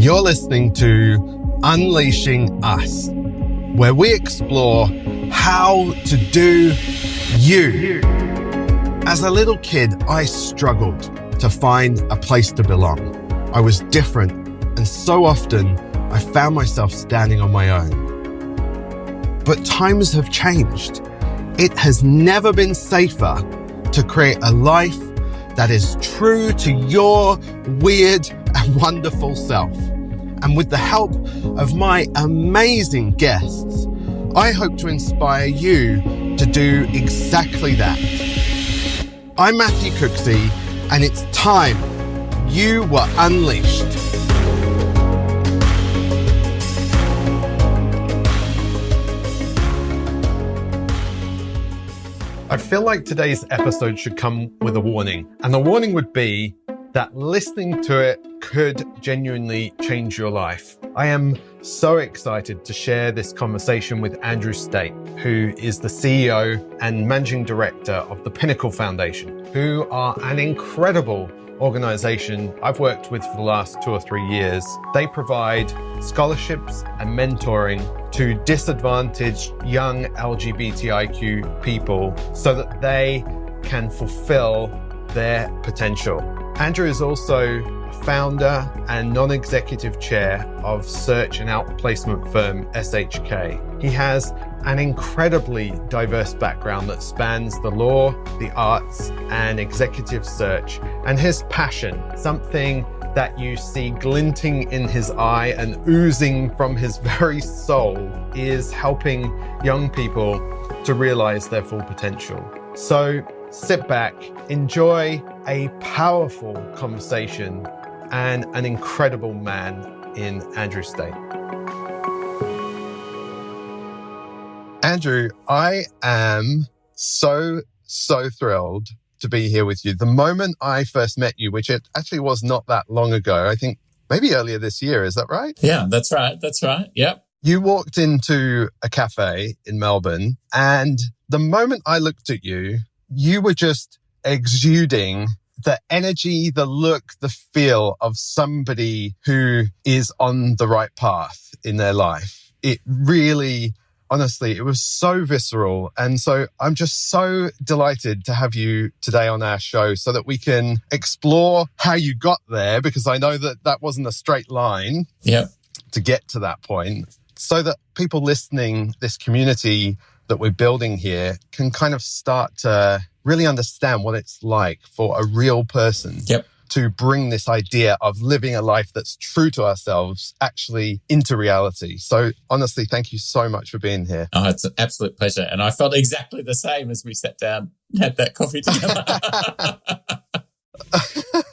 You're listening to Unleashing Us, where we explore how to do you. As a little kid, I struggled to find a place to belong. I was different, and so often I found myself standing on my own. But times have changed. It has never been safer to create a life that is true to your weird and wonderful self. And with the help of my amazing guests, I hope to inspire you to do exactly that. I'm Matthew Cooksey, and it's time you were unleashed. I feel like today's episode should come with a warning, and the warning would be that listening to it could genuinely change your life. I am so excited to share this conversation with Andrew State, who is the CEO and managing director of the Pinnacle Foundation, who are an incredible organization I've worked with for the last two or three years. They provide scholarships and mentoring to disadvantaged young LGBTIQ people so that they can fulfill their potential. Andrew is also founder and non-executive chair of search and outplacement firm SHK. He has an incredibly diverse background that spans the law, the arts, and executive search, and his passion, something that you see glinting in his eye and oozing from his very soul, is helping young people to realize their full potential. So sit back, enjoy a powerful conversation and an incredible man in Andrew State. Andrew, I am so, so thrilled to be here with you. The moment I first met you, which it actually was not that long ago, I think maybe earlier this year, is that right? Yeah, that's right. That's right. Yep. You walked into a cafe in Melbourne, and the moment I looked at you, you were just exuding the energy, the look, the feel of somebody who is on the right path in their life. It really, honestly, it was so visceral. And so I'm just so delighted to have you today on our show so that we can explore how you got there, because I know that that wasn't a straight line yeah. to get to that point so that people listening, this community that we're building here can kind of start to really understand what it's like for a real person yep. to bring this idea of living a life that's true to ourselves actually into reality. So honestly, thank you so much for being here. Oh, it's an absolute pleasure. And I felt exactly the same as we sat down and had that coffee together.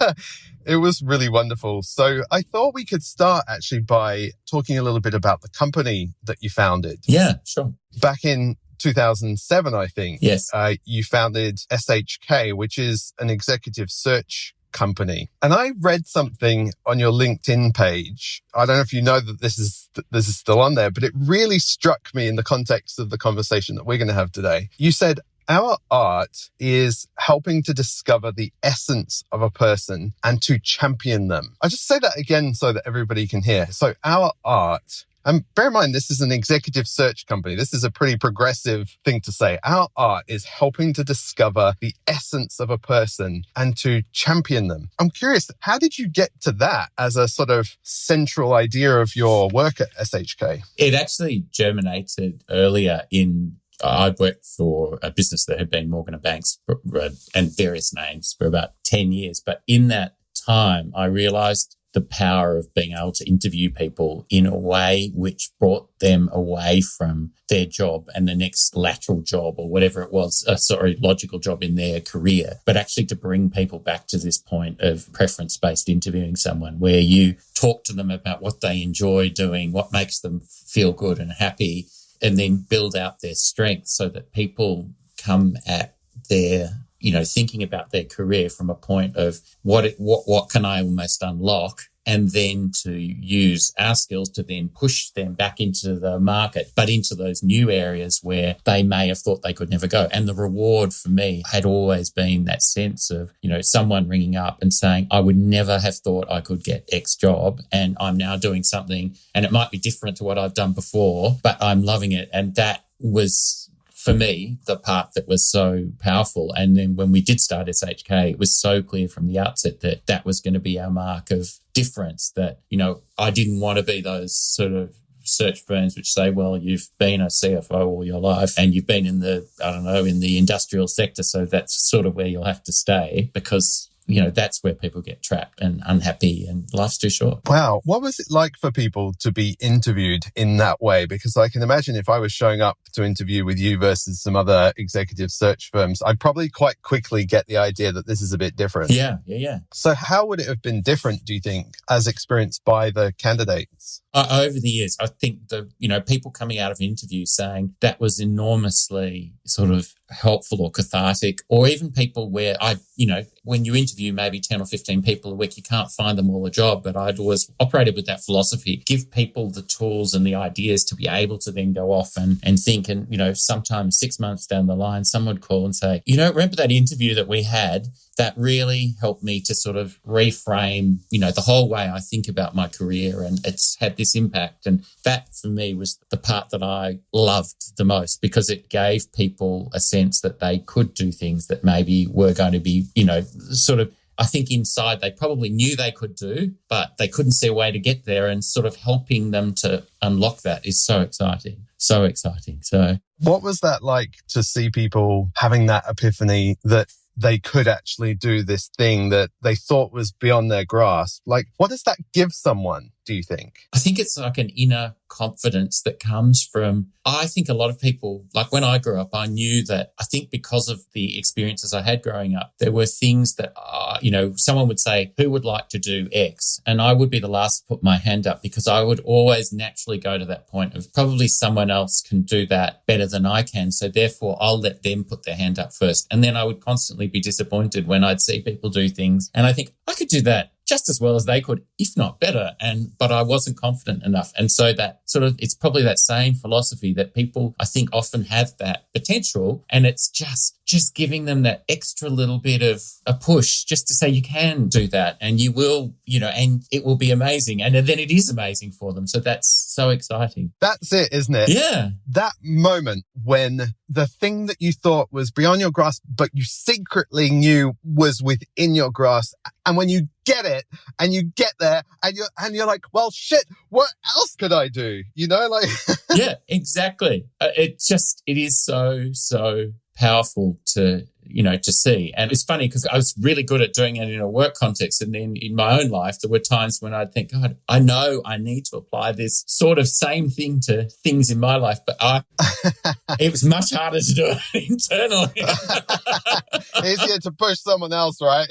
it was really wonderful. So I thought we could start actually by talking a little bit about the company that you founded. Yeah, sure. Back in 2007, I think. Yes. Uh, you founded SHK, which is an executive search company. And I read something on your LinkedIn page. I don't know if you know that this is this is still on there, but it really struck me in the context of the conversation that we're going to have today. You said our art is helping to discover the essence of a person and to champion them. I just say that again so that everybody can hear. So our art and bear in mind, this is an executive search company. This is a pretty progressive thing to say. Our art is helping to discover the essence of a person and to champion them. I'm curious, how did you get to that as a sort of central idea of your work at SHK? It actually germinated earlier in uh, I'd worked for a business that had been Morgan and Banks uh, and various names for about 10 years. But in that time, I realized the power of being able to interview people in a way which brought them away from their job and the next lateral job or whatever it was, uh, sorry, logical job in their career, but actually to bring people back to this point of preference based interviewing someone where you talk to them about what they enjoy doing, what makes them feel good and happy, and then build out their strengths so that people come at their you know, thinking about their career from a point of what, it, what, what can I almost unlock and then to use our skills to then push them back into the market, but into those new areas where they may have thought they could never go. And the reward for me had always been that sense of, you know, someone ringing up and saying, I would never have thought I could get X job and I'm now doing something and it might be different to what I've done before, but I'm loving it. And that was for me, the part that was so powerful. And then when we did start SHK, it was so clear from the outset that that was going to be our mark of difference that, you know, I didn't want to be those sort of search firms which say, well, you've been a CFO all your life and you've been in the, I don't know, in the industrial sector. So that's sort of where you'll have to stay because you know, that's where people get trapped and unhappy and life's too short. Wow. What was it like for people to be interviewed in that way? Because I can imagine if I was showing up to interview with you versus some other executive search firms, I'd probably quite quickly get the idea that this is a bit different. Yeah. Yeah. Yeah. So how would it have been different, do you think, as experienced by the candidates? Uh, over the years, I think the, you know, people coming out of interviews saying that was enormously sort of helpful or cathartic, or even people where I, you know, when you interview maybe 10 or 15 people a week, you can't find them all a job. But I'd always operated with that philosophy, give people the tools and the ideas to be able to then go off and, and think. And, you know, sometimes six months down the line, someone would call and say, you know, remember that interview that we had? That really helped me to sort of reframe, you know, the whole way I think about my career. And it's had this impact. And that for me was the part that I loved the most because it gave people a sense that they could do things that maybe were going to be, you know, sort of I think inside they probably knew they could do, but they couldn't see a way to get there. And sort of helping them to unlock that is so exciting. So exciting. So, what was that like to see people having that epiphany that they could actually do this thing that they thought was beyond their grasp? Like, what does that give someone? Do you think? I think it's like an inner confidence that comes from, I think a lot of people, like when I grew up, I knew that I think because of the experiences I had growing up, there were things that, uh, you know, someone would say, who would like to do X? And I would be the last to put my hand up because I would always naturally go to that point of probably someone else can do that better than I can. So therefore I'll let them put their hand up first. And then I would constantly be disappointed when I'd see people do things and I think I could do that just as well as they could, if not better. And, but I wasn't confident enough. And so that sort of, it's probably that same philosophy that people, I think, often have that potential. And it's just, just giving them that extra little bit of a push just to say you can do that and you will, you know, and it will be amazing. And then it is amazing for them. So that's so exciting. That's it, isn't it? Yeah. That moment when the thing that you thought was beyond your grasp, but you secretly knew was within your grasp. And when you get it and you get there and you're, and you're like, well, shit, what else could I do? You know, like. yeah, exactly. Uh, it just, it is so, so powerful to you know to see. And it's funny because i was really good at doing it in a work context and then in my own life there were times when i'd think god i know i need to apply this sort of same thing to things in my life but i it was much harder to do it internally. Easier to push someone else right?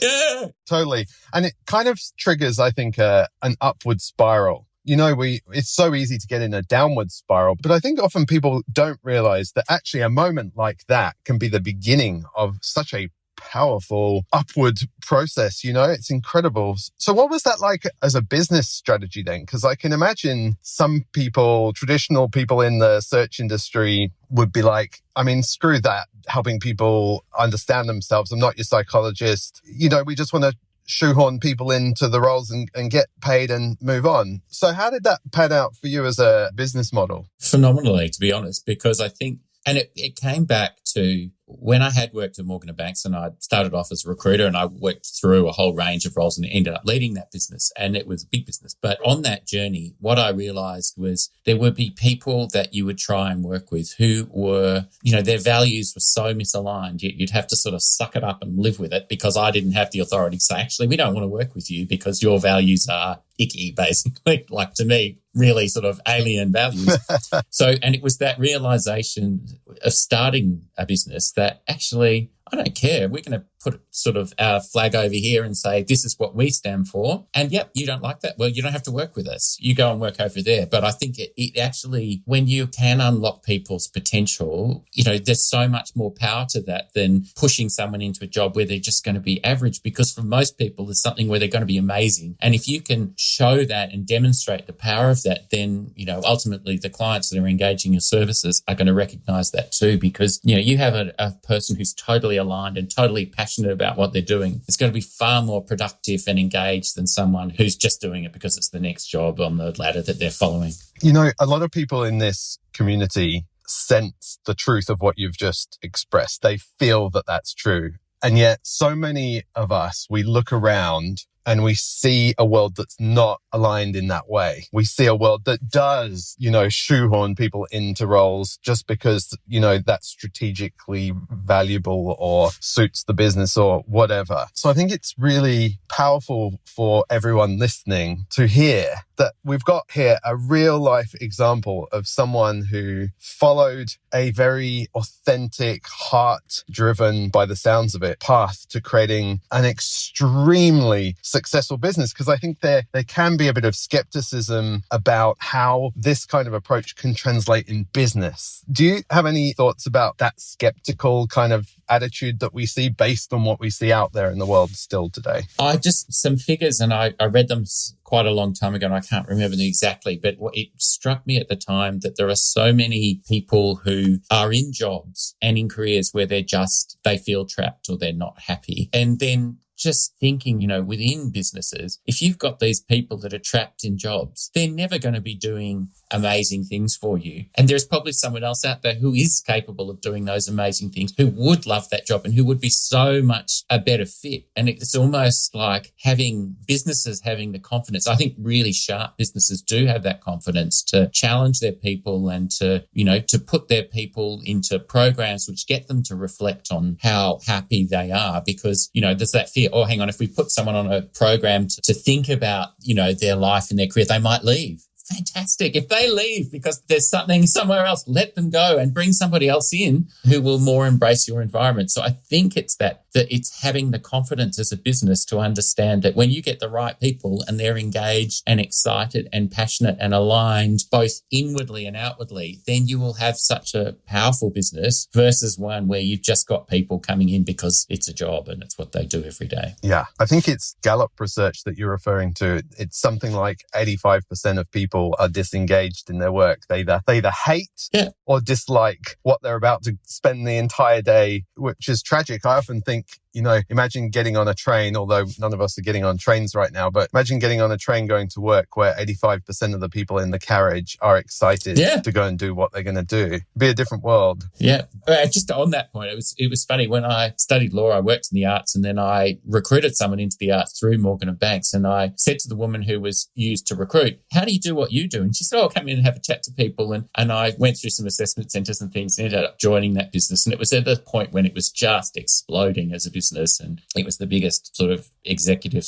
Yeah. Totally. And it kind of triggers i think uh, an upward spiral you know, we, it's so easy to get in a downward spiral, but I think often people don't realize that actually a moment like that can be the beginning of such a powerful upward process. You know, it's incredible. So what was that like as a business strategy then? Because I can imagine some people, traditional people in the search industry would be like, I mean, screw that, helping people understand themselves. I'm not your psychologist. You know, we just want to shoehorn people into the roles and, and get paid and move on. So, how did that pan out for you as a business model? Phenomenally, to be honest, because I think, and it, it came back to when I had worked at Morgan Banks and I started off as a recruiter and I worked through a whole range of roles and ended up leading that business and it was a big business. But on that journey, what I realized was there would be people that you would try and work with who were, you know, their values were so misaligned. You'd have to sort of suck it up and live with it because I didn't have the authority to say, actually, we don't want to work with you because your values are icky, basically, like to me, really sort of alien values. so, and it was that realization of starting a business that actually I don't care. We're going to put sort of our flag over here and say, this is what we stand for. And yep, you don't like that. Well, you don't have to work with us. You go and work over there. But I think it, it actually, when you can unlock people's potential, you know, there's so much more power to that than pushing someone into a job where they're just going to be average. Because for most people, there's something where they're going to be amazing. And if you can show that and demonstrate the power of that, then, you know, ultimately the clients that are engaging your services are going to recognize that too. Because, you know, you have a, a person who's totally aligned and totally passionate about what they're doing. It's going to be far more productive and engaged than someone who's just doing it because it's the next job on the ladder that they're following. You know, a lot of people in this community sense the truth of what you've just expressed. They feel that that's true. And yet so many of us, we look around and we see a world that's not aligned in that way. We see a world that does, you know, shoehorn people into roles just because, you know, that's strategically valuable or suits the business or whatever. So I think it's really powerful for everyone listening to hear that we've got here a real life example of someone who followed a very authentic, heart driven by the sounds of it path to creating an extremely successful business. Cause I think there, there can be a bit of skepticism about how this kind of approach can translate in business. Do you have any thoughts about that skeptical kind of attitude that we see based on what we see out there in the world still today? I just some figures and I, I read them quite a long time ago and I can't remember them exactly, but it struck me at the time that there are so many people who are in jobs and in careers where they're just, they feel trapped or they're not happy. And then just thinking, you know, within businesses, if you've got these people that are trapped in jobs, they're never going to be doing amazing things for you. And there's probably someone else out there who is capable of doing those amazing things, who would love that job and who would be so much a better fit. And it's almost like having businesses having the confidence. I think really sharp businesses do have that confidence to challenge their people and to, you know, to put their people into programs which get them to reflect on how happy they are because, you know, there's that fear, oh, hang on, if we put someone on a program to, to think about, you know, their life and their career, they might leave fantastic. If they leave because there's something somewhere else, let them go and bring somebody else in who will more embrace your environment. So I think it's that that it's having the confidence as a business to understand that when you get the right people and they're engaged and excited and passionate and aligned both inwardly and outwardly, then you will have such a powerful business versus one where you've just got people coming in because it's a job and it's what they do every day. Yeah. I think it's Gallup research that you're referring to. It's something like 85% of people are disengaged in their work. They either, they either hate yeah. or dislike what they're about to spend the entire day, which is tragic. I often think think you know, imagine getting on a train, although none of us are getting on trains right now, but imagine getting on a train going to work where 85% of the people in the carriage are excited yeah. to go and do what they're going to do. It'd be a different world. Yeah. Uh, just on that point, it was, it was funny when I studied law, I worked in the arts and then I recruited someone into the arts through Morgan and Banks. And I said to the woman who was used to recruit, how do you do what you do? And she said, oh, I'll come in and have a chat to people. And, and I went through some assessment centers and things and ended up joining that business. And it was at the point when it was just exploding as a business. And it was the biggest sort of executive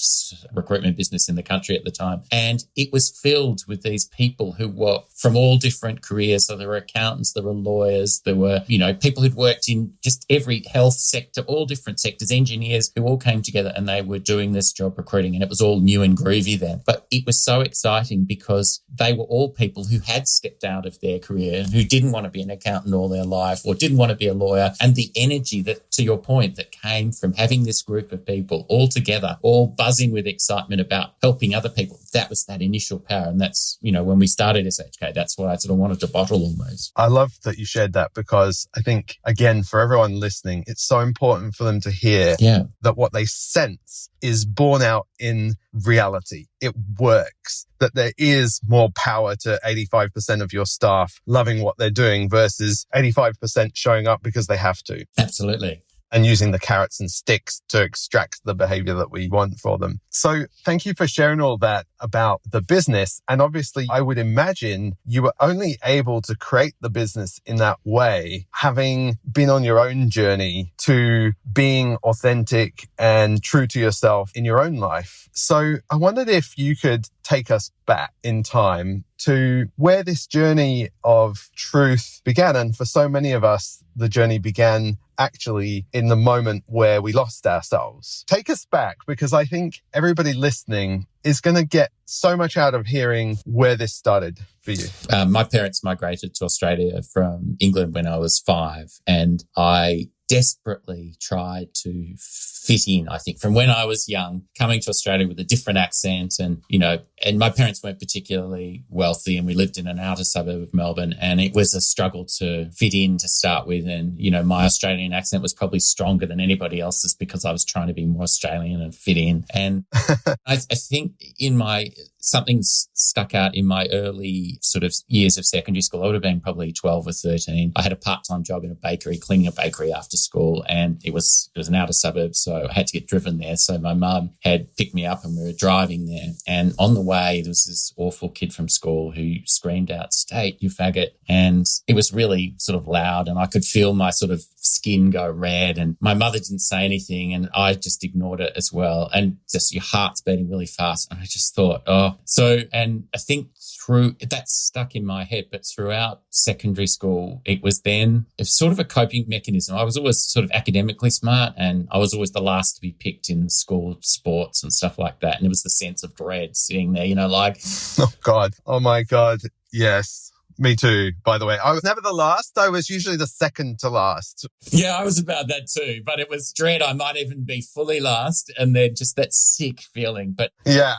recruitment business in the country at the time. And it was filled with these people who were from all different careers. So there were accountants, there were lawyers, there were, you know, people who'd worked in just every health sector, all different sectors, engineers who all came together and they were doing this job recruiting. And it was all new and groovy then. But it was so exciting because they were all people who had stepped out of their career and who didn't want to be an accountant all their life or didn't want to be a lawyer. And the energy that, to your point, that came from having this group of people all together, all buzzing with excitement about helping other people. That was that initial power. And that's, you know, when we started SHK, that's why I sort of wanted to bottle almost. I love that you shared that because I think, again, for everyone listening, it's so important for them to hear yeah. that what they sense is borne out in reality. It works that there is more power to 85% of your staff loving what they're doing versus 85% showing up because they have to. Absolutely and using the carrots and sticks to extract the behavior that we want for them. So thank you for sharing all that about the business. And obviously, I would imagine you were only able to create the business in that way, having been on your own journey to being authentic and true to yourself in your own life. So I wondered if you could take us back in time to where this journey of truth began. And for so many of us, the journey began actually in the moment where we lost ourselves. Take us back because I think everybody listening is going to get so much out of hearing where this started for you. Um, my parents migrated to Australia from England when I was five, and I desperately tried to fit in, I think, from when I was young, coming to Australia with a different accent. And, you know, and my parents weren't particularly wealthy and we lived in an outer suburb of Melbourne and it was a struggle to fit in to start with. And, you know, my Australian accent was probably stronger than anybody else's because I was trying to be more Australian and fit in. And I, I think in my something stuck out in my early sort of years of secondary school. I would have been probably 12 or 13. I had a part-time job in a bakery, cleaning a bakery after school, and it was it was an outer suburb, so I had to get driven there. So my mum had picked me up and we were driving there. And on the way, there was this awful kid from school who screamed out, State, you faggot. And it was really sort of loud and I could feel my sort of skin go red. And my mother didn't say anything and I just ignored it as well. And just your heart's beating really fast. And I just thought, oh, so, and I think through that stuck in my head, but throughout secondary school, it was then it's sort of a coping mechanism. I was always sort of academically smart and I was always the last to be picked in school sports and stuff like that. And it was the sense of dread sitting there, you know, like, oh God, oh my God, yes. Me too, by the way. I was never the last. I was usually the second to last. Yeah, I was about that too. But it was dread. I might even be fully last and then just that sick feeling. But yeah,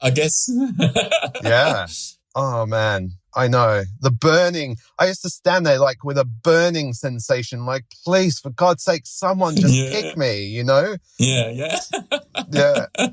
I guess. yeah. Oh man. I know the burning. I used to stand there like with a burning sensation, like, please, for God's sake, someone just yeah. kick me, you know? Yeah, yeah. yeah.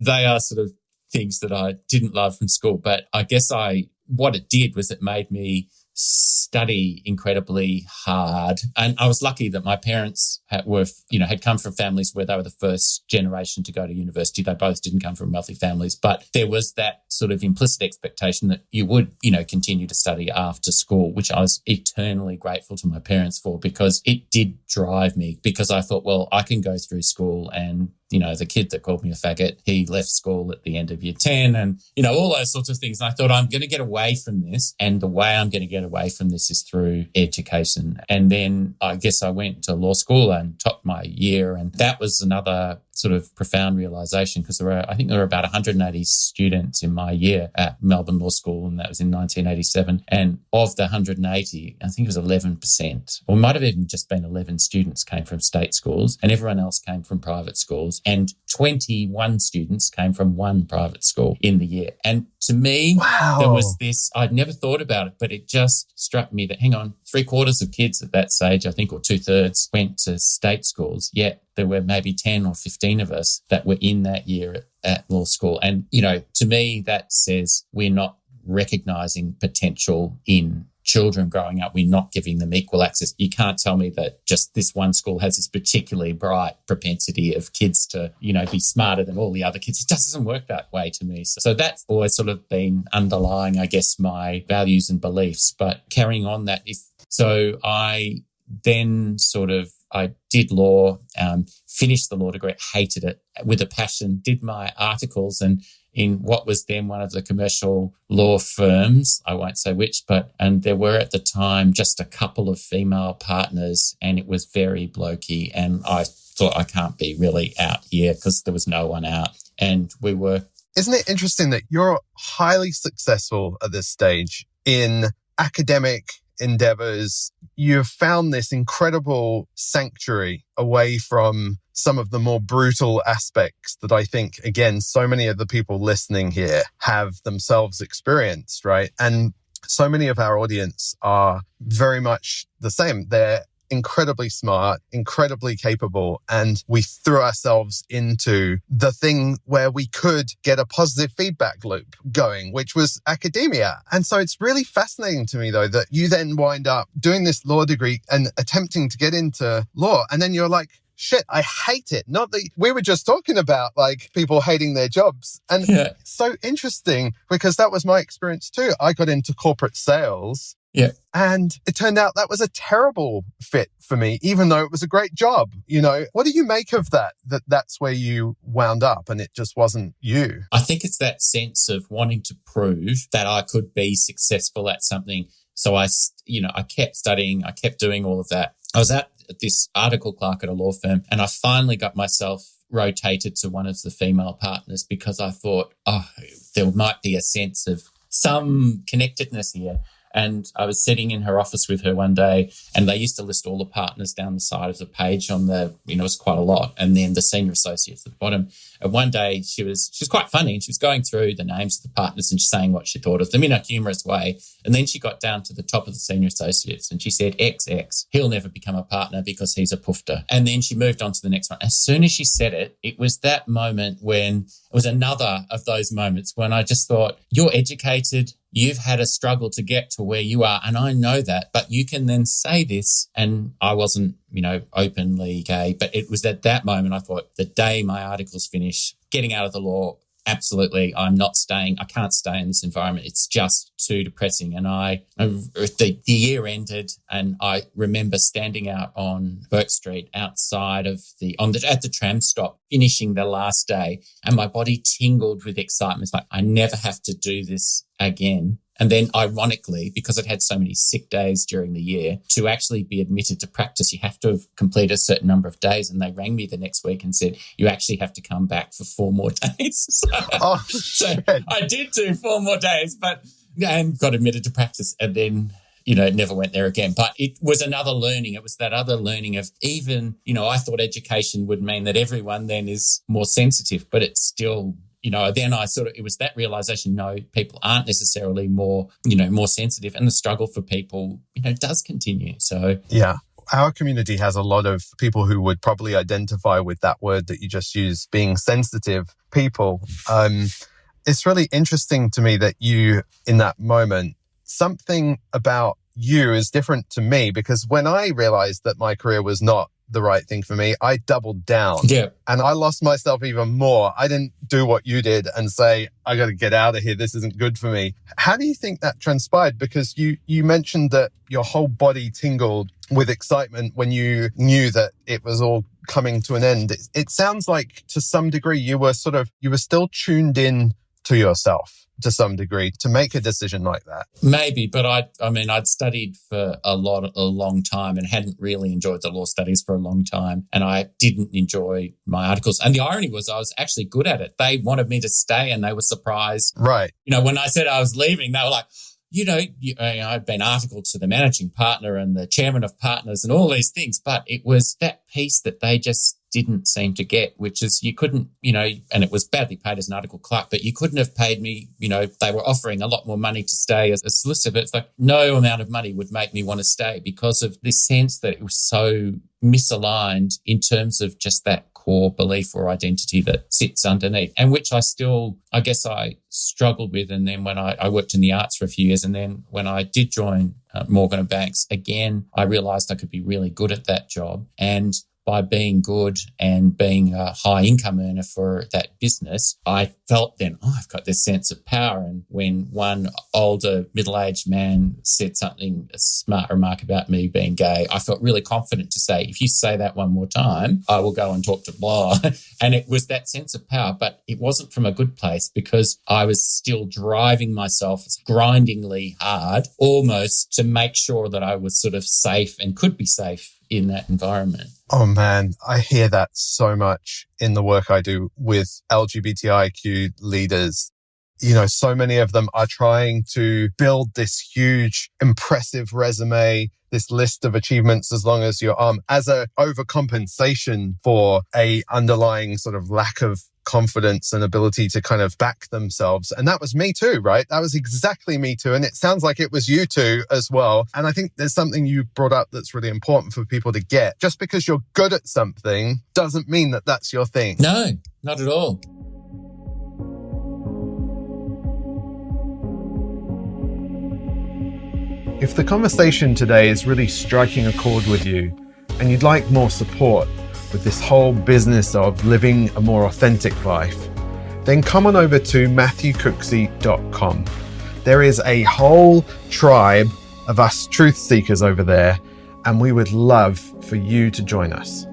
They are sort of things that I didn't love from school, but I guess I what it did was it made me study incredibly hard. And I was lucky that my parents had, were, you know, had come from families where they were the first generation to go to university. They both didn't come from wealthy families, but there was that sort of implicit expectation that you would, you know, continue to study after school, which I was eternally grateful to my parents for because it did drive me because I thought, well, I can go through school and you know, the kid that called me a faggot, he left school at the end of year 10 and, you know, all those sorts of things. And I thought, I'm going to get away from this. And the way I'm going to get away from this is through education. And then I guess I went to law school and topped my year. And that was another sort of profound realization because there were, I think there were about 180 students in my year at Melbourne Law School, and that was in 1987. And of the 180, I think it was 11%, or might have even just been 11 students came from state schools, and everyone else came from private schools. And 21 students came from one private school in the year. And to me, wow. there was this, I'd never thought about it, but it just struck me that, hang on, three quarters of kids at that stage, I think, or two thirds went to state schools. Yet there were maybe 10 or 15 of us that were in that year at, at law school. And, you know, to me, that says we're not recognizing potential in children growing up, we're not giving them equal access. You can't tell me that just this one school has this particularly bright propensity of kids to, you know, be smarter than all the other kids. It just doesn't work that way to me. So, so that's always sort of been underlying, I guess, my values and beliefs. But carrying on that, if so, I then sort of I did law, um, finished the law degree, hated it with a passion, did my articles and in what was then one of the commercial law firms. I won't say which, but, and there were at the time just a couple of female partners and it was very blokey. And I thought I can't be really out here because there was no one out. And we were. Isn't it interesting that you're highly successful at this stage in academic endeavors, you've found this incredible sanctuary away from some of the more brutal aspects that I think, again, so many of the people listening here have themselves experienced, right? And so many of our audience are very much the same. They're incredibly smart, incredibly capable, and we threw ourselves into the thing where we could get a positive feedback loop going, which was academia. And so it's really fascinating to me, though, that you then wind up doing this law degree and attempting to get into law. And then you're like, shit, I hate it. Not that we were just talking about like people hating their jobs. And yeah. so interesting because that was my experience too. I got into corporate sales yeah. And it turned out that was a terrible fit for me, even though it was a great job. You know, what do you make of that? That that's where you wound up and it just wasn't you. I think it's that sense of wanting to prove that I could be successful at something. So I, you know, I kept studying, I kept doing all of that. I was at this article clerk at a law firm, and I finally got myself rotated to one of the female partners because I thought, oh, there might be a sense of some connectedness here. And I was sitting in her office with her one day, and they used to list all the partners down the side of the page on the, you know, it was quite a lot. And then the senior associates at the bottom. And one day she was, she was quite funny and she was going through the names of the partners and saying what she thought of them in a humorous way. And then she got down to the top of the senior associates and she said, XX, he'll never become a partner because he's a poofter. And then she moved on to the next one. As soon as she said it, it was that moment when it was another of those moments when I just thought, you're educated, You've had a struggle to get to where you are. And I know that, but you can then say this. And I wasn't, you know, openly gay, but it was at that moment I thought the day my articles finish, getting out of the law, absolutely. I'm not staying i can't stay in this environment. It's just too depressing. And i the, the year ended and i remember standing out on Bourke street outside of the on the at the tram stop finishing the last day. And my body tingled with excitement. It's like i never have to do this again and then, ironically, because I'd had so many sick days during the year, to actually be admitted to practice, you have to have completed a certain number of days. And they rang me the next week and said, You actually have to come back for four more days. so, oh, so I did do four more days, but and got admitted to practice. And then you know, never went there again. But it was another learning. It was that other learning of even, you know, I thought education would mean that everyone then is more sensitive, but it's still you know, then I sort of, it was that realization, no, people aren't necessarily more, you know, more sensitive and the struggle for people, you know, does continue. So, yeah. Our community has a lot of people who would probably identify with that word that you just used, being sensitive people. Um, it's really interesting to me that you, in that moment, something about you is different to me because when I realized that my career was not the right thing for me. I doubled down. Yeah. And I lost myself even more. I didn't do what you did and say, I got to get out of here. This isn't good for me. How do you think that transpired? Because you, you mentioned that your whole body tingled with excitement when you knew that it was all coming to an end. It, it sounds like to some degree you were sort of, you were still tuned in to yourself to some degree to make a decision like that. Maybe, but I I mean I'd studied for a lot a long time and hadn't really enjoyed the law studies for a long time and I didn't enjoy my articles. And the irony was I was actually good at it. They wanted me to stay and they were surprised. Right. You know, when I said I was leaving, they were like you know, you, you I've been articled to the managing partner and the chairman of partners and all these things, but it was that piece that they just didn't seem to get, which is you couldn't, you know, and it was badly paid as an article clerk, but you couldn't have paid me, you know, they were offering a lot more money to stay as a solicitor. It's like no amount of money would make me want to stay because of this sense that it was so misaligned in terms of just that core belief or identity that sits underneath and which I still, I guess I struggled with. And then when I, I worked in the arts for a few years and then when I did join uh, Morgan and Banks, again, I realized I could be really good at that job. And by being good and being a high income earner for that business, I felt then, oh, I've got this sense of power. And when one older middle aged man said something, a smart remark about me being gay, I felt really confident to say, if you say that one more time, I will go and talk to blah. and it was that sense of power, but it wasn't from a good place because I was still driving myself grindingly hard almost to make sure that I was sort of safe and could be safe in that environment. Oh man, I hear that so much in the work I do with LGBTIQ leaders. You know, so many of them are trying to build this huge, impressive resume, this list of achievements as long as your arm um, as a overcompensation for a underlying sort of lack of confidence and ability to kind of back themselves. And that was me too, right? That was exactly me too. And it sounds like it was you too as well. And I think there's something you brought up that's really important for people to get. Just because you're good at something doesn't mean that that's your thing. No, not at all. If the conversation today is really striking a chord with you and you'd like more support, with this whole business of living a more authentic life, then come on over to matthewcooksey.com. There is a whole tribe of us truth seekers over there, and we would love for you to join us.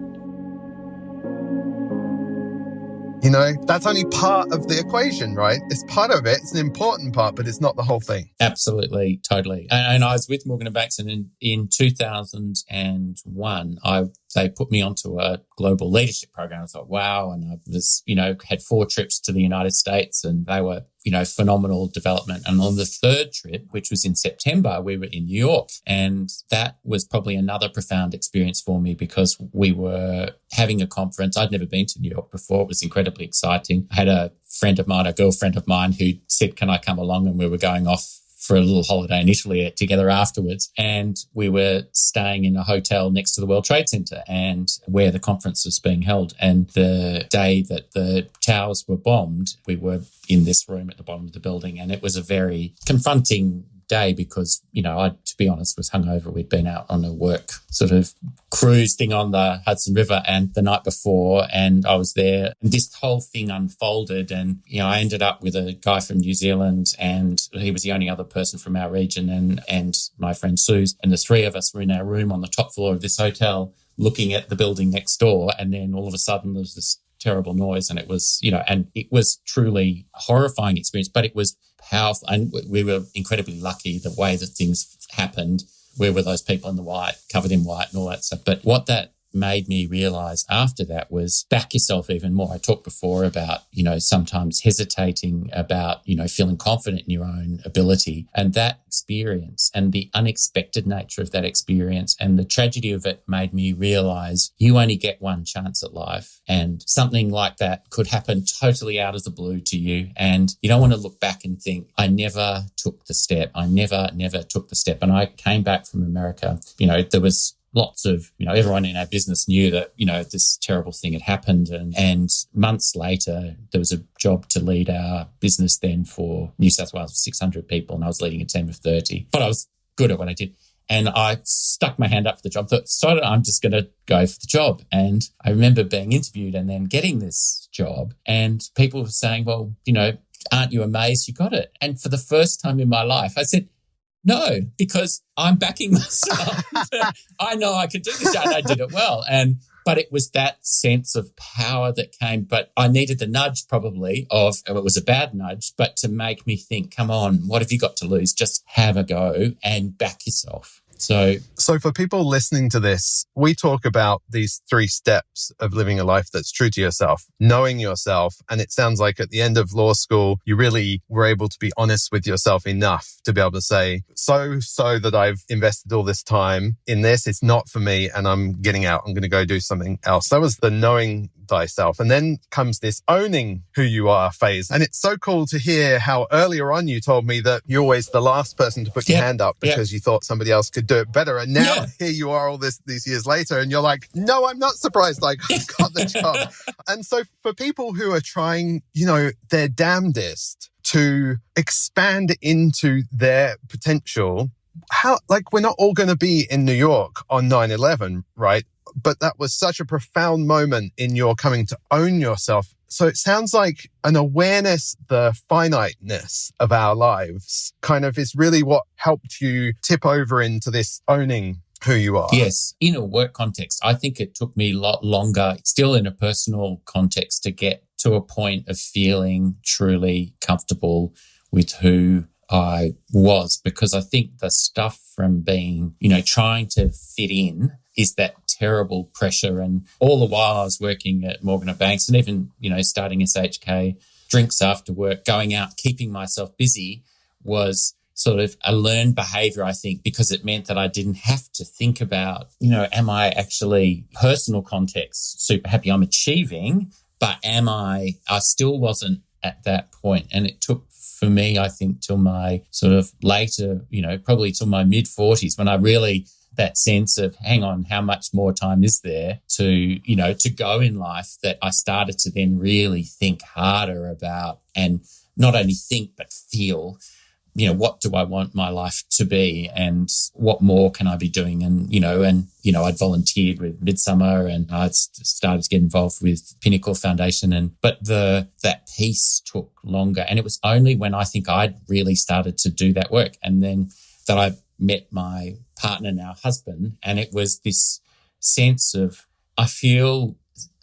You know, that's only part of the equation, right? It's part of it. It's an important part, but it's not the whole thing. Absolutely, totally. And, and I was with Morgan and and in, in 2001, I they put me onto a global leadership program. I thought, wow. And I was, you know, had four trips to the United States and they were, you know, phenomenal development. And on the third trip, which was in September, we were in New York. And that was probably another profound experience for me because we were having a conference. I'd never been to New York before. It was incredibly exciting. I had a friend of mine, a girlfriend of mine who said, can I come along? And we were going off for a little holiday in Italy together afterwards. And we were staying in a hotel next to the World Trade Center and where the conference was being held. And the day that the towers were bombed, we were in this room at the bottom of the building. And it was a very confronting day because, you know, I, to be honest, was hungover. We'd been out on a work sort of cruise thing on the Hudson River and the night before, and I was there. And this whole thing unfolded. And, you know, I ended up with a guy from New Zealand, and he was the only other person from our region, and, and my friend Sue's. And the three of us were in our room on the top floor of this hotel looking at the building next door. And then all of a sudden, there was this terrible noise and it was you know and it was truly a horrifying experience but it was powerful. And we were incredibly lucky the way that things happened. Where were those people in the white, covered in white and all that stuff? But what that made me realize after that was back yourself even more. I talked before about, you know, sometimes hesitating about, you know, feeling confident in your own ability and that experience and the unexpected nature of that experience and the tragedy of it made me realize you only get one chance at life and something like that could happen totally out of the blue to you. And you don't want to look back and think, I never took the step. I never, never took the step. And I came back from America, you know, there was lots of, you know, everyone in our business knew that, you know, this terrible thing had happened. And, and months later, there was a job to lead our business then for New South Wales, 600 people, and I was leading a team of 30. But I was good at what I did. And I stuck my hand up for the job. Thought, so I'm just going to go for the job. And I remember being interviewed and then getting this job. And people were saying, well, you know, aren't you amazed you got it? And for the first time in my life, I said, no, because I'm backing myself. I know I could do this and I did it well. And but it was that sense of power that came. But I needed the nudge probably of oh, it was a bad nudge, but to make me think, come on, what have you got to lose? Just have a go and back yourself. So, so for people listening to this, we talk about these three steps of living a life that's true to yourself, knowing yourself. And it sounds like at the end of law school, you really were able to be honest with yourself enough to be able to say, so, so that I've invested all this time in this. It's not for me and I'm getting out. I'm going to go do something else. That was the knowing thyself. And then comes this owning who you are phase. And it's so cool to hear how earlier on you told me that you're always the last person to put your hand up because you thought somebody else could do it better. And now yeah. here you are all this these years later and you're like, no, I'm not surprised Like, I got the job. and so for people who are trying, you know, their damnedest to expand into their potential how like we're not all going to be in New York on 9/11 right but that was such a profound moment in your coming to own yourself. So it sounds like an awareness, the finiteness of our lives kind of is really what helped you tip over into this owning who you are. Yes. In a work context, I think it took me a lot longer, still in a personal context, to get to a point of feeling truly comfortable with who I was because I think the stuff from being, you know, trying to fit in is that terrible pressure. And all the while I was working at Morgan Banks and even, you know, starting SHK, drinks after work, going out, keeping myself busy was sort of a learned behavior, I think, because it meant that I didn't have to think about, you know, am I actually personal context super happy I'm achieving, but am I, I still wasn't at that point. And it took for me, I think, till my sort of later, you know, probably till my mid 40s when I really that sense of hang on how much more time is there to you know to go in life? that i started to then really think harder about and not only think but feel you know what do i want my life to be and what more can i be doing? And you know and you know i'd volunteered with Midsumma and i started to get involved with pinnacle foundation and but the that piece took longer. And it was only when i think i'd really started to do that work and then that i met my partner, now husband. And it was this sense of, I feel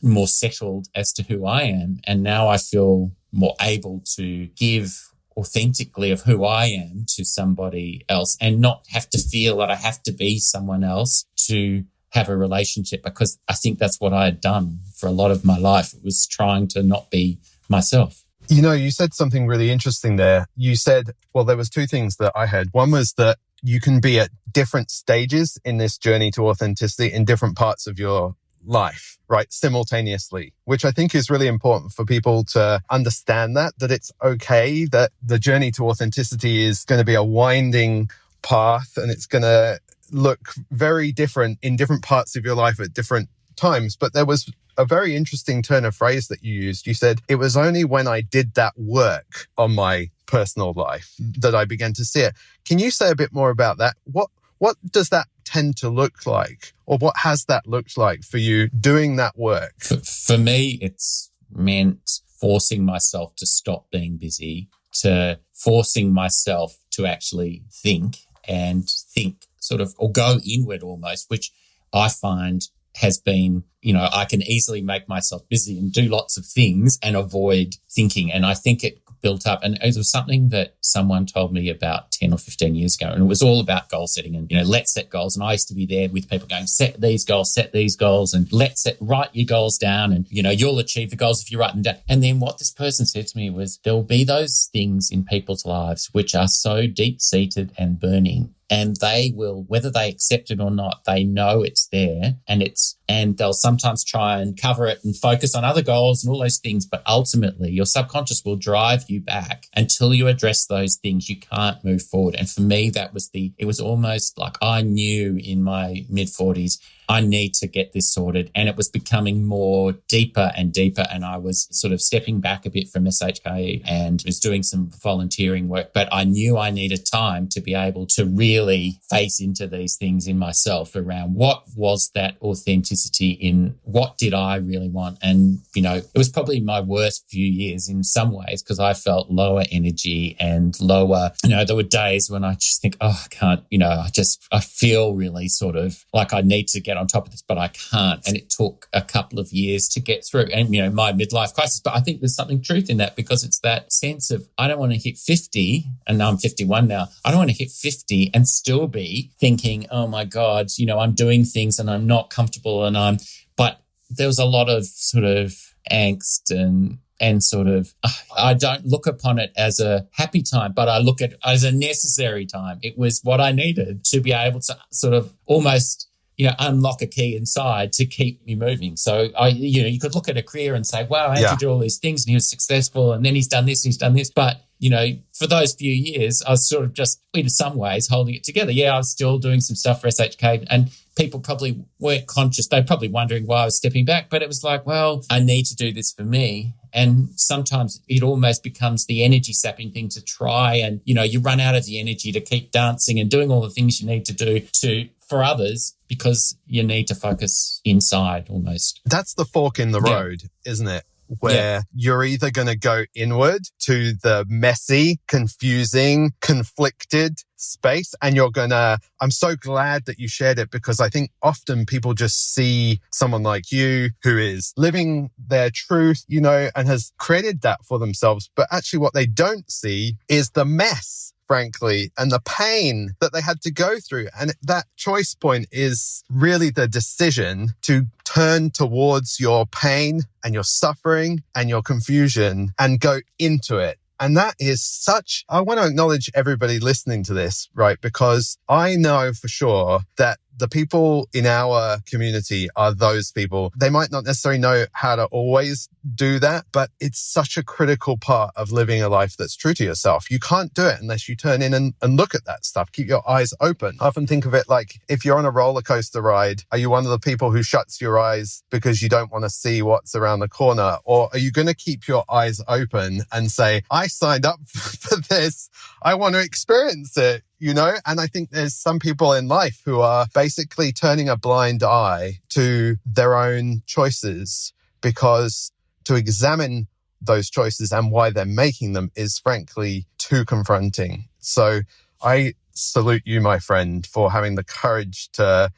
more settled as to who I am. And now I feel more able to give authentically of who I am to somebody else and not have to feel that I have to be someone else to have a relationship because I think that's what I had done for a lot of my life. It was trying to not be myself. You know, you said something really interesting there. You said, well, there was two things that I had. One was that you can be at different stages in this journey to authenticity in different parts of your life, right? Simultaneously, which I think is really important for people to understand that, that it's okay that the journey to authenticity is going to be a winding path and it's going to look very different in different parts of your life at different times. But there was a very interesting turn of phrase that you used. You said, it was only when I did that work on my personal life mm. that I began to see it. Can you say a bit more about that? What, what does that tend to look like? Or what has that looked like for you doing that work? For, for me, it's meant forcing myself to stop being busy, to forcing myself to actually think and think sort of, or go inward almost, which I find has been, you know, I can easily make myself busy and do lots of things and avoid thinking. And I think it built up. And it was something that someone told me about 10 or 15 years ago. And it was all about goal setting and, you know, let's set goals. And I used to be there with people going, set these goals, set these goals, and let's set, write your goals down. And, you know, you'll achieve the goals if you write them down. And then what this person said to me was, there'll be those things in people's lives which are so deep seated and burning and they will, whether they accept it or not, they know it's there and it's, and they'll sometimes try and cover it and focus on other goals and all those things. But ultimately your subconscious will drive you back until you address those things. You can't move forward. And for me, that was the, it was almost like I knew in my mid forties, I need to get this sorted. And it was becoming more deeper and deeper. And I was sort of stepping back a bit from SHK and was doing some volunteering work. But I knew I needed time to be able to really face into these things in myself around what was that authenticity in what did I really want. And, you know, it was probably my worst few years in some ways because I felt lower energy and lower, you know, there were days when I just think, oh, I can't, you know, I just, I feel really sort of like I need to get on top of this, but I can't. And it took a couple of years to get through and, you know, my midlife crisis. But I think there's something truth in that because it's that sense of I don't want to hit 50 and now I'm 51 now. I don't want to hit 50 and still be thinking, oh my God, you know, I'm doing things and I'm not comfortable and I'm, but there was a lot of sort of angst and and sort of ah, I don't look upon it as a happy time, but I look at as a necessary time. It was what I needed to be able to sort of almost you know, unlock a key inside to keep me moving. So I, you know, you could look at a career and say, wow, I had yeah. to do all these things and he was successful and then he's done this, and he's done this. But, you know, for those few years, I was sort of just in some ways holding it together. Yeah, I was still doing some stuff for SHK and people probably weren't conscious. They're probably wondering why I was stepping back, but it was like, well, I need to do this for me. And sometimes it almost becomes the energy sapping thing to try and, you know, you run out of the energy to keep dancing and doing all the things you need to do to for others because you need to focus inside almost. That's the fork in the yeah. road, isn't it? Where yeah. you're either going to go inward to the messy, confusing, conflicted space and you're going to, I'm so glad that you shared it because I think often people just see someone like you who is living their truth, you know, and has created that for themselves. But actually what they don't see is the mess frankly, and the pain that they had to go through. And that choice point is really the decision to turn towards your pain and your suffering and your confusion and go into it. And that is such, I want to acknowledge everybody listening to this, right? Because I know for sure that the people in our community are those people. They might not necessarily know how to always do that, but it's such a critical part of living a life that's true to yourself. You can't do it unless you turn in and, and look at that stuff. Keep your eyes open. I often think of it like if you're on a roller coaster ride, are you one of the people who shuts your eyes because you don't want to see what's around the corner? Or are you going to keep your eyes open and say, I signed up for this. I want to experience it you know? And I think there's some people in life who are basically turning a blind eye to their own choices because to examine those choices and why they're making them is frankly too confronting. So I salute you, my friend, for having the courage to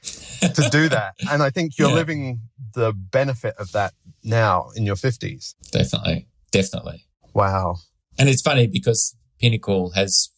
to do that. And I think you're Yeah. living the benefit of that now in your 50s. Definitely. Definitely. Wow. And it's funny because Pinnacle has,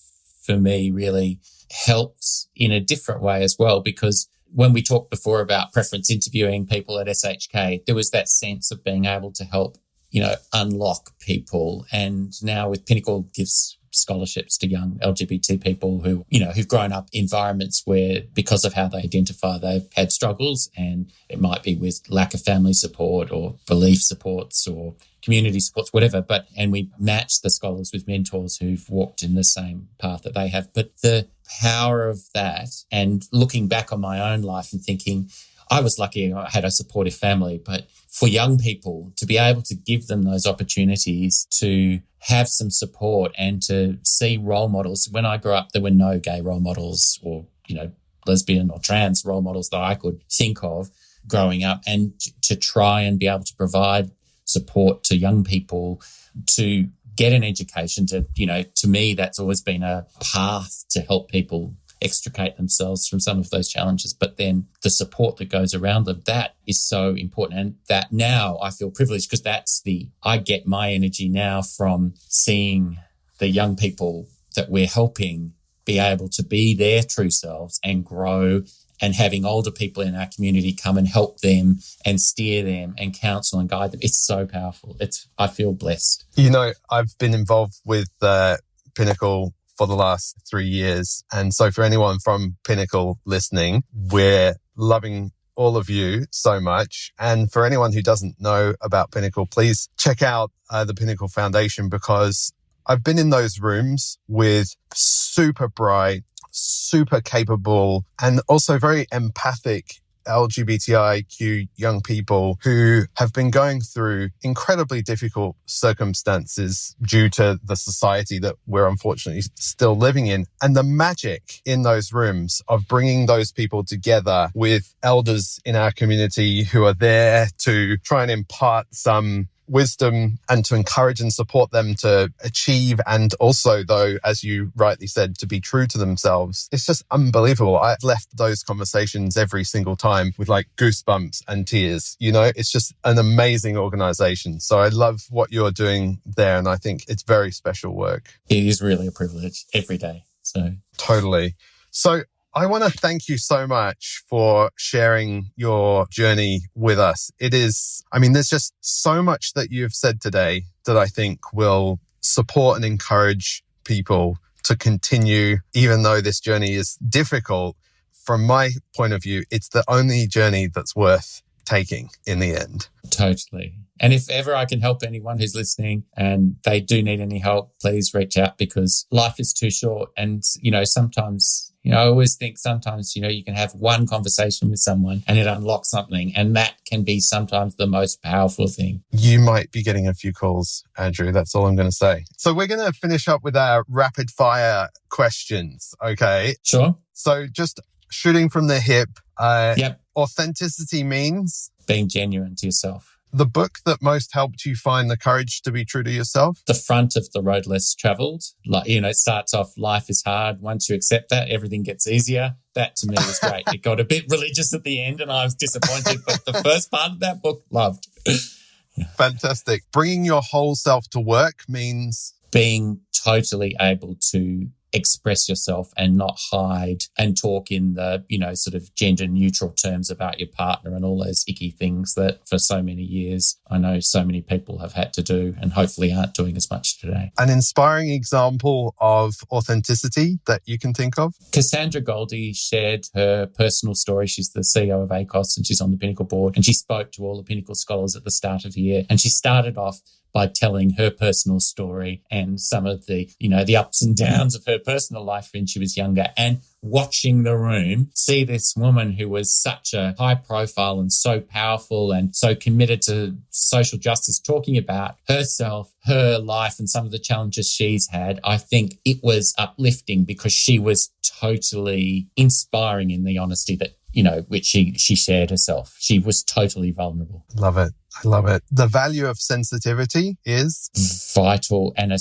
for me, really helps in a different way as well. Because when we talked before about preference interviewing people at SHK, there was that sense of being able to help, you know, unlock people. And now with Pinnacle gives scholarships to young LGBT people who, you know, who've grown up environments where because of how they identify, they've had struggles and it might be with lack of family support or belief supports or community supports, whatever. But, and we match the scholars with mentors who've walked in the same path that they have. But the power of that and looking back on my own life and thinking, I was lucky I had a supportive family, but for young people to be able to give them those opportunities to have some support and to see role models. When I grew up, there were no gay role models or, you know, lesbian or trans role models that I could think of growing up and to try and be able to provide support to young people to get an education to, you know, to me, that's always been a path to help people extricate themselves from some of those challenges. But then the support that goes around them, that is so important. And that now I feel privileged because that's the, I get my energy now from seeing the young people that we're helping be able to be their true selves and grow and having older people in our community come and help them and steer them and counsel and guide them. It's so powerful. It's, I feel blessed. You know, I've been involved with uh, Pinnacle for the last three years. And so for anyone from Pinnacle listening, we're loving all of you so much. And for anyone who doesn't know about Pinnacle, please check out uh, the Pinnacle Foundation because I've been in those rooms with super bright, super capable, and also very empathic LGBTIQ young people who have been going through incredibly difficult circumstances due to the society that we're unfortunately still living in. And the magic in those rooms of bringing those people together with elders in our community who are there to try and impart some wisdom and to encourage and support them to achieve and also though as you rightly said to be true to themselves. It's just unbelievable. I've left those conversations every single time with like goosebumps and tears you know? It's just an amazing organization. So i love what you're doing there and i think it's very special work. It is really a privilege every day. So. Totally. So I want to thank you so much for sharing your journey with us. It is, I mean, there's just so much that you've said today that I think will support and encourage people to continue, even though this journey is difficult. From my point of view, it's the only journey that's worth taking in the end. Totally. And if ever I can help anyone who's listening and they do need any help, please reach out because life is too short. And, you know, sometimes, you know, I always think sometimes, you know, you can have one conversation with someone and it unlocks something. And that can be sometimes the most powerful thing. You might be getting a few calls, Andrew. That's all I'm going to say. So we're going to finish up with our rapid fire questions. Okay. Sure. So just shooting from the hip, uh, Yep. authenticity means Being genuine to yourself. The book that most helped you find the courage to be true to yourself. The front of the road less traveled, like, you know, it starts off life is hard. Once you accept that, everything gets easier. That to me was great. it got a bit religious at the end and I was disappointed, but the first part of that book, loved. Fantastic. Bringing your whole self to work means being totally able to express yourself and not hide and talk in the, you know, sort of gender neutral terms about your partner and all those icky things that for so many years I know so many people have had to do and hopefully aren't doing as much today. an inspiring example of authenticity that you can think of. Cassandra Goldie shared her personal story. She's the CEO of ACOSS and she's on the Pinnacle board. And she spoke to all the Pinnacle scholars at the start of the year. And she started off by telling her personal story and some of the, you know, the ups and downs of her personal life when she was younger and watching the room see this woman who was such a high profile and so powerful and so committed to social justice talking about herself, her life and some of the challenges she's had. I think it was uplifting because she was totally inspiring in the honesty that you know, which she she shared herself. She was totally vulnerable, Love it. I love it. The value of sensitivity is vital, and a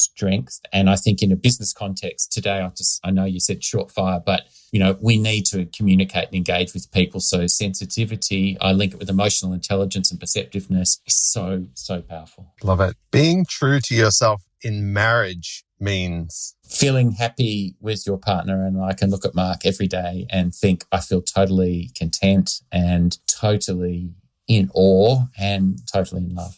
strength. And I think in a business context today, I just, I know you said short fire, but you know, we need to communicate and engage with people. So sensitivity, I link it with emotional intelligence and perceptiveness is so, so powerful. Love it. Being true to yourself in marriage means feeling happy with your partner. And I can look at Mark every day and think I feel totally content and totally in awe and totally in love.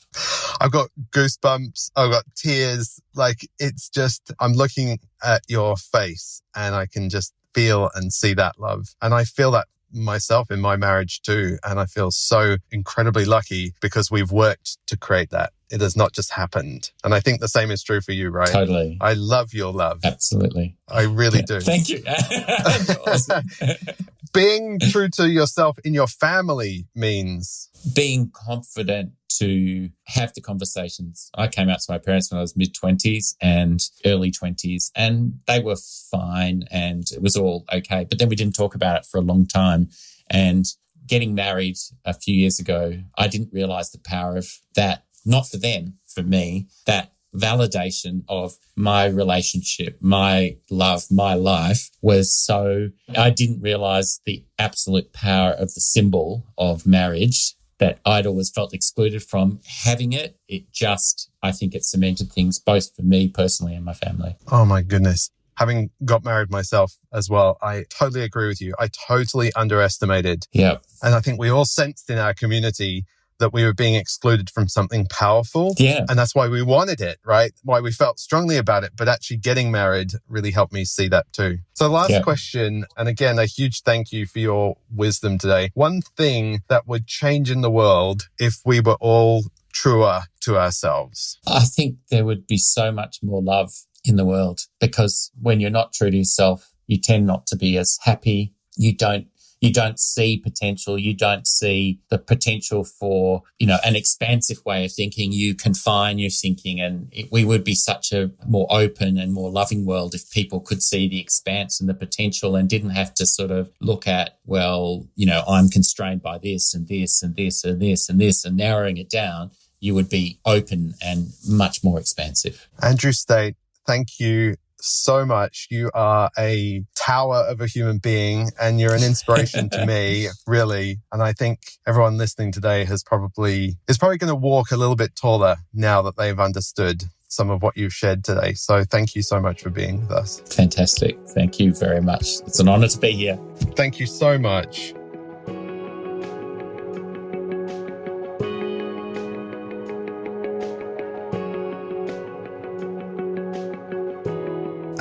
I've got goosebumps. I've got tears. Like it's just, I'm looking at your face and I can just feel and see that love. And I feel that myself in my marriage too. And I feel so incredibly lucky because we've worked to create that. It has not just happened. And I think the same is true for you, right? Totally. I love your love. Absolutely. I really Yeah. do. Thank you. Being true to yourself in your family means Being confident to have the conversations. I came out to my parents when I was mid 20s and early 20s, and they were fine and it was all okay. But then we didn't talk about it for a long time. And getting married a few years ago, I didn't realize the power of that, not for them, for me, that validation of my relationship, my love, my life was so, I didn't realize the absolute power of the symbol of marriage that I'd always felt excluded from having it. It just, I think it cemented things both for me personally and my family. Oh my goodness. Having got married myself as well, I totally agree with you. I totally underestimated. Yeah. And I think we all sensed in our community that we were being excluded from something powerful. Yeah. And that's why we wanted it, right? Why we felt strongly about it. But actually getting married really helped me see that too. So, last Yeah. question. And again, a huge thank you for your wisdom today. One thing that would change in the world if we were all truer to ourselves. I think there would be so much more love in the world because when you're not true to yourself, you tend not to be as happy. You don't you don't see potential. You don't see the potential for, you know, an expansive way of thinking. You confine your thinking and it, we would be such a more open and more loving world if people could see the expanse and the potential and didn't have to sort of look at, well, you know, I'm constrained by this and this and this and this and this and narrowing it down. You would be open and much more expansive. Andrew State, thank you so much. You are a tower of a human being and you're an inspiration to me, really. And I think everyone listening today has probably, is probably going to walk a little bit taller now that they've understood some of what you've shared today. So thank you so much for being with us. Fantastic. Thank you very much. It's an honor to be here. Thank you so much.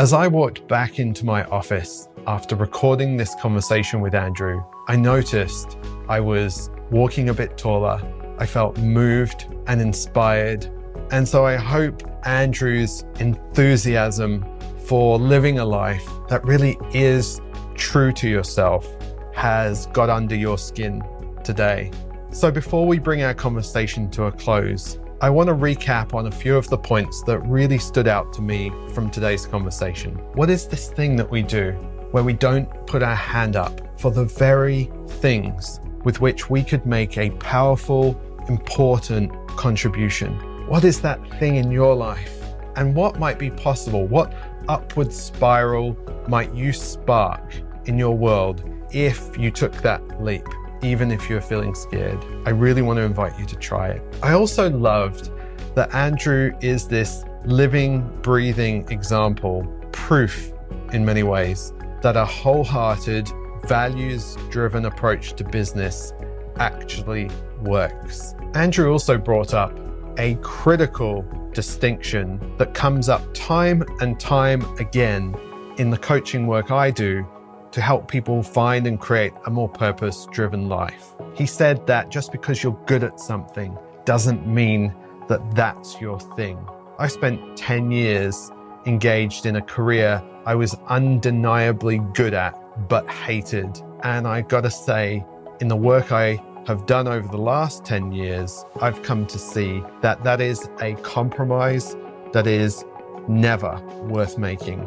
As I walked back into my office after recording this conversation with Andrew, I noticed I was walking a bit taller. I felt moved and inspired. And so I hope Andrew's enthusiasm for living a life that really is true to yourself has got under your skin today. So before we bring our conversation to a close, I want to recap on a few of the points that really stood out to me from today's conversation. What is this thing that we do where we don't put our hand up for the very things with which we could make a powerful, important contribution? What is that thing in your life? And what might be possible? What upward spiral might you spark in your world if you took that leap? Even if you're feeling scared. I really want to invite you to try it. I also loved that Andrew is this living, breathing example, proof in many ways that a wholehearted, values driven approach to business actually works. Andrew also brought up a critical distinction that comes up time and time again in the coaching work I do to help people find and create a more purpose driven life. He said that just because you're good at something doesn't mean that that's your thing. I spent 10 years engaged in a career I was undeniably good at, but hated. And I gotta say, in the work I have done over the last 10 years, I've come to see that that is a compromise that is never worth making.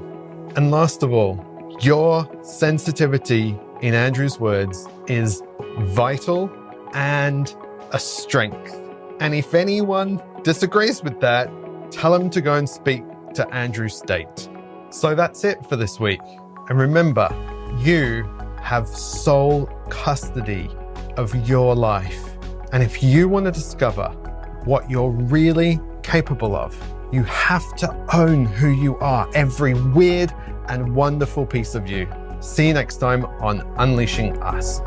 And last of all, your sensitivity, in Andrew's words, is vital and a strength. And if anyone disagrees with that, tell them to go and speak to Andrew State. So that's it for this week. And remember, you have sole custody of your life. And if you want to discover what you're really capable of, you have to own who you are, every weird and wonderful piece of you. See you next time on Unleashing Us.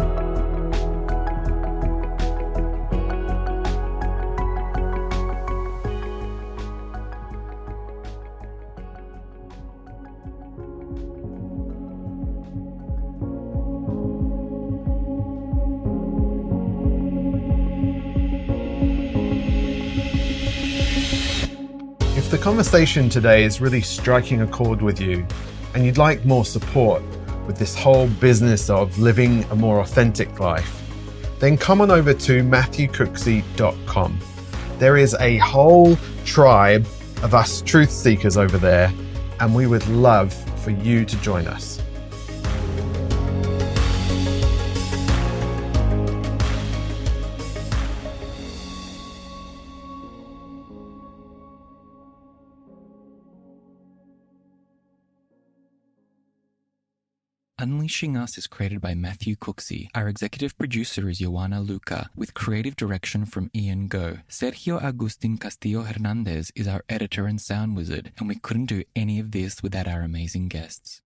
If the conversation today is really striking a chord with you and you'd like more support with this whole business of living a more authentic life, then come on over to matthewcooksey.com. There is a whole tribe of us truth seekers over there, and we would love for you to join us. Unleashing Us is created by Matthew Cooksey. Our executive producer is Joanna Luca, with creative direction from Ian Go. Sergio Agustin Castillo Hernandez is our editor and sound wizard, and we couldn't do any of this without our amazing guests.